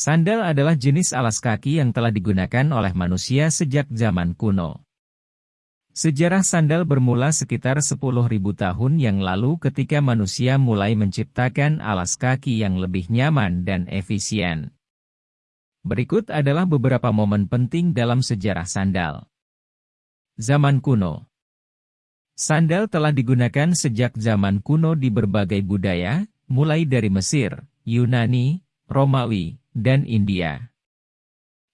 Sandal adalah jenis alas kaki yang telah digunakan oleh manusia sejak zaman kuno. Sejarah sandal bermula sekitar 10.000 tahun yang lalu ketika manusia mulai menciptakan alas kaki yang lebih nyaman dan efisien. Berikut adalah beberapa momen penting dalam sejarah sandal. Zaman kuno Sandal telah digunakan sejak zaman kuno di berbagai budaya, mulai dari Mesir, Yunani, Romawi, dan India.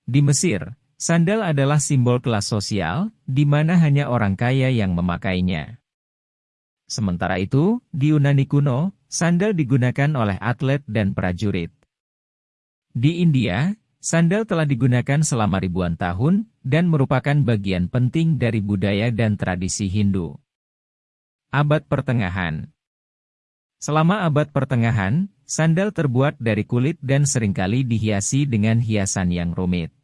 Di Mesir, Sandal adalah simbol kelas sosial, di mana hanya orang kaya yang memakainya. Sementara itu, di Yunani kuno, sandal digunakan oleh atlet dan prajurit. Di India, sandal telah digunakan selama ribuan tahun, dan merupakan bagian penting dari budaya dan tradisi Hindu. Abad Pertengahan Selama abad pertengahan, sandal terbuat dari kulit dan sering kali dihiasi dengan hiasan yang rumit.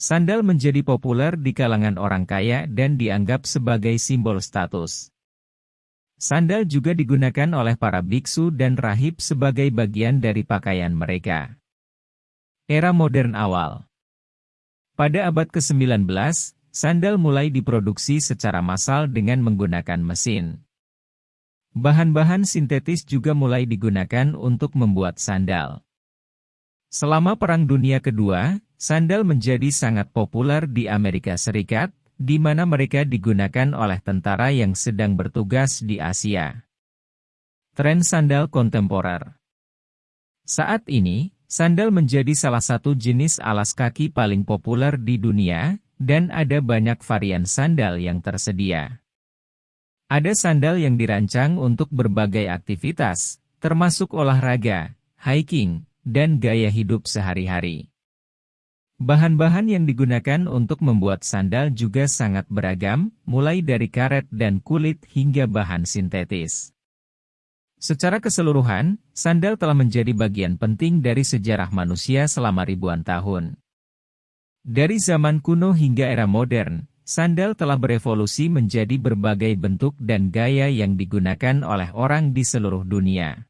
Sandal menjadi populer di kalangan orang kaya dan dianggap sebagai simbol status. Sandal juga digunakan oleh para biksu dan rahib sebagai bagian dari pakaian mereka. Era modern awal Pada abad ke-19, sandal mulai diproduksi secara massal dengan menggunakan mesin. Bahan-bahan sintetis juga mulai digunakan untuk membuat sandal. Selama Perang Dunia Kedua, Sandal menjadi sangat populer di Amerika Serikat, di mana mereka digunakan oleh tentara yang sedang bertugas di Asia. Tren sandal kontemporer Saat ini, sandal menjadi salah satu jenis alas kaki paling populer di dunia, dan ada banyak varian sandal yang tersedia. Ada sandal yang dirancang untuk berbagai aktivitas, termasuk olahraga, hiking, dan gaya hidup sehari-hari. Bahan-bahan yang digunakan untuk membuat sandal juga sangat beragam, mulai dari karet dan kulit hingga bahan sintetis. Secara keseluruhan, sandal telah menjadi bagian penting dari sejarah manusia selama ribuan tahun. Dari zaman kuno hingga era modern, sandal telah berevolusi menjadi berbagai bentuk dan gaya yang digunakan oleh orang di seluruh dunia.